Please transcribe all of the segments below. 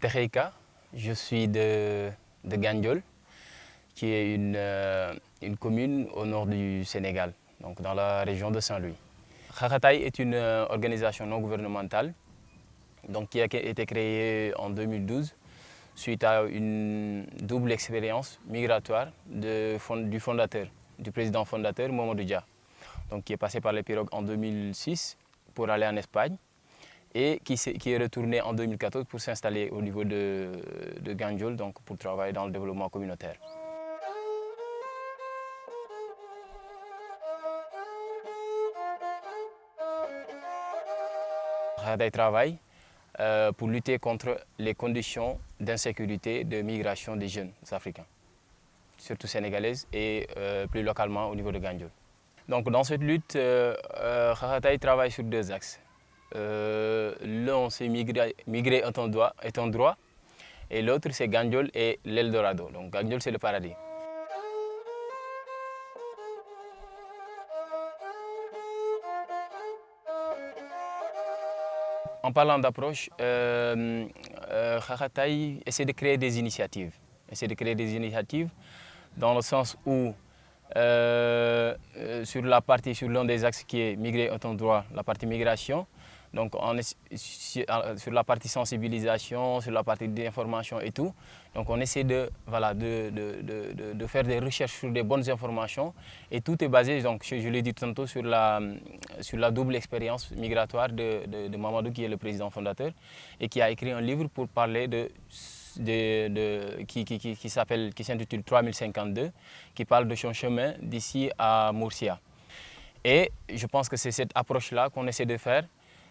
Cheikh je suis de, de Gandiol, qui est une, euh, une, commune au nord du Sénégal, donc dans la région de Saint-Louis. Khakataï est une euh, organisation non gouvernementale donc, qui a été créée en 2012 suite à une double expérience migratoire du fondateur, du président fondateur Mamadou Dia, donc qui est passé par les pirogues en 2006 pour aller en Espagne et qui, est, retourné en 2014 pour s'installer au niveau de, de Ganjol, donc pour travailler dans le développement communautaire. Khadaï travaille euh, pour lutter contre les conditions d'insécurité de migration des jeunes africains, surtout sénégalaises et euh, plus localement au niveau de Ganjol. Donc dans cette lutte, euh, euh travaille sur deux axes. Euh, L'un, c'est migrer, un droit, et l'autre, c'est Gandiol et l'Eldorado. Donc Gandiol, c'est le paradis. En parlant d'approche, euh, euh, essaie de créer des initiatives. Essaie de créer des initiatives dans le sens où euh, sur la partie, sur l'un des axes qui est migrer est un droit, la partie migration, donc on est sur la partie sensibilisation, sur la partie d'information et tout. Donc on essaie de, voilà, de, de, de, de, faire des recherches sur des bonnes informations et tout est basé, donc, je, l'ai dit tantôt, sur la, sur la double expérience migratoire de, de, Mamadou qui est le président fondateur et qui a écrit un livre pour parler de de, de, qui, qui, qui, qui s'intitule 3052, qui parle de son chemin d'ici à Moursia. Et je pense que c'est cette approche-là qu'on essaie de faire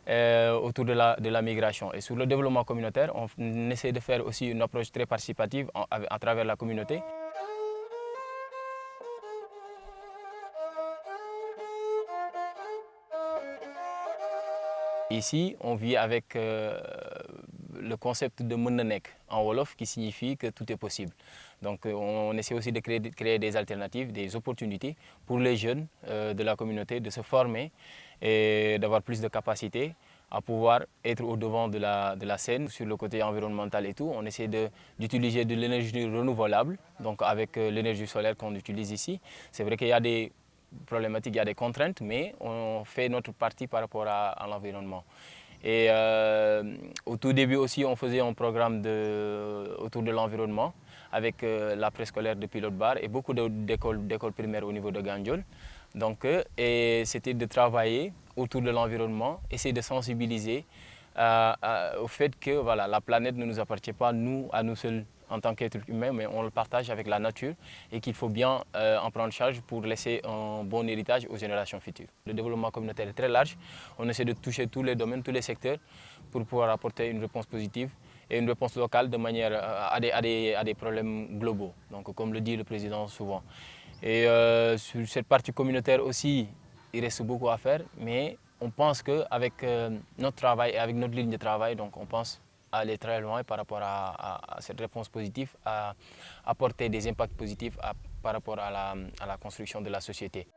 euh, autour de la, de la, migration. Et sur le développement communautaire, on essaie de faire aussi une approche très participative à travers la communauté. Ici, on vit avec euh, le concept de Mundanek en Wolof qui signifie que tout est possible. Donc euh, on essaie aussi de créer, de créer des alternatives, des opportunités pour les jeunes euh, de la communauté de se former et d'avoir plus de capacités à pouvoir être au devant de la, de la scène. Sur le côté environnemental et tout, on essaie d'utiliser de, l'énergie renouvelable, donc avec euh, l'énergie solaire qu'on utilise ici. C'est vrai qu'il y a des problématiques, il y a des contraintes, mais on fait notre partie par rapport à l'environnement. Et euh, au tout début aussi, on faisait un programme autour de l'environnement avec euh, la préscolaire de Pilote Bar et beaucoup d'écoles primaires au niveau de Gandiol. Donc, euh, c'était de travailler autour de l'environnement, essayer de sensibiliser au fait que voilà, la planète ne nous appartient pas, nous, à nous seuls en tant qu'être humain, mais on le partage avec la nature et qu'il faut bien euh, en prendre charge pour laisser un bon héritage aux générations futures. Le développement communautaire est très large, on essaie de toucher tous les domaines, tous les secteurs pour pouvoir apporter une réponse positive et une réponse locale de manière euh, à des, à des, à des problèmes globaux, donc comme le dit le président souvent. Et euh, sur cette partie communautaire aussi, il reste beaucoup à faire, mais on pense qu'avec notre travail et avec notre ligne de travail, donc on pense aller très loin par rapport à, cette réponse positive, à apporter des impacts positifs par rapport à la construction de la société.